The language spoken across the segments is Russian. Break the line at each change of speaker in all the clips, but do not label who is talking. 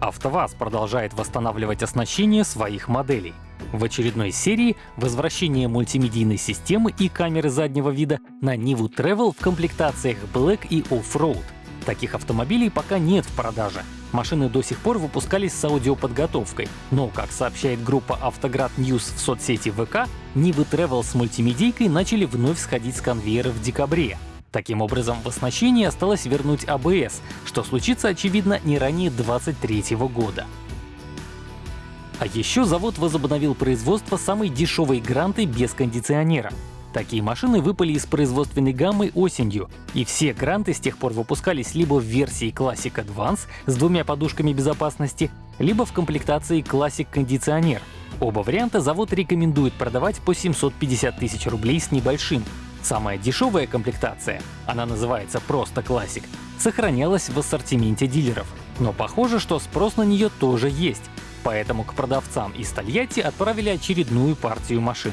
АвтоВАЗ продолжает восстанавливать оснащение своих моделей. В очередной серии возвращение мультимедийной системы и камеры заднего вида на Nivu Travel в комплектациях Black и Off-Road. Таких автомобилей пока нет в продаже. Машины до сих пор выпускались с аудиоподготовкой, но, как сообщает группа Автоград News в соцсети ВК, Niva Travel с мультимедийкой начали вновь сходить с конвейера в декабре. Таким образом, в оснащении осталось вернуть АБС, что случится, очевидно, не ранее 2023 года. А еще завод возобновил производство самой дешевой гранты без кондиционера. Такие машины выпали из производственной гаммы осенью, и все гранты с тех пор выпускались либо в версии Classic Advance с двумя подушками безопасности, либо в комплектации Classic Кондиционер. Оба варианта завод рекомендует продавать по 750 тысяч рублей с небольшим. Самая дешевая комплектация, она называется просто Classic, сохранялась в ассортименте дилеров. Но похоже, что спрос на нее тоже есть, поэтому к продавцам из Тольятти отправили очередную партию машин.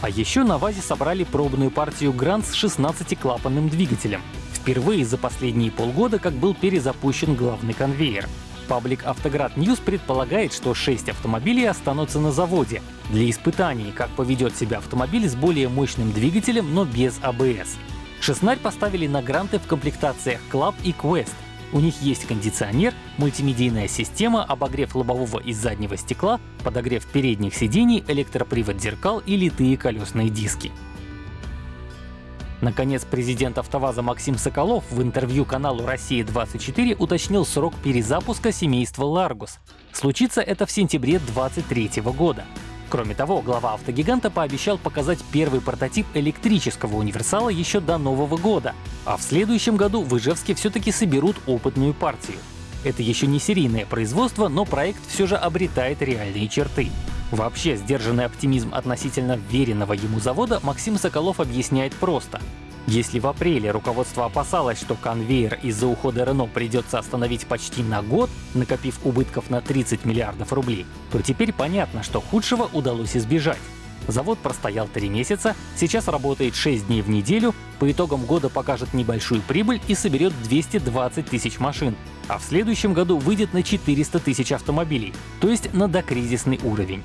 А еще на ВАЗе собрали пробную партию Грант с 16-клапанным двигателем. Впервые за последние полгода как был перезапущен главный конвейер. Паблик Автоград News предполагает, что 6 автомобилей останутся на заводе для испытаний, как поведет себя автомобиль с более мощным двигателем, но без АБС. Шестнарь поставили на гранты в комплектациях Club и Quest, у них есть кондиционер, мультимедийная система, обогрев лобового и заднего стекла, подогрев передних сидений, электропривод зеркал и литые колесные диски. Наконец, президент АвтоВАЗа Максим Соколов в интервью каналу «Россия-24» уточнил срок перезапуска семейства «Ларгус». Случится это в сентябре 2023 года. Кроме того, глава автогиганта пообещал показать первый прототип электрического универсала еще до Нового года, а в следующем году в Ижевске все-таки соберут опытную партию. Это еще не серийное производство, но проект все же обретает реальные черты. Вообще, сдержанный оптимизм относительно веренного ему завода Максим Соколов объясняет просто. Если в апреле руководство опасалось, что конвейер из-за ухода Рено придется остановить почти на год, накопив убытков на 30 миллиардов рублей, то теперь понятно, что худшего удалось избежать. Завод простоял 3 месяца, сейчас работает 6 дней в неделю, по итогам года покажет небольшую прибыль и соберет 220 тысяч машин, а в следующем году выйдет на 400 тысяч автомобилей, то есть на докризисный уровень.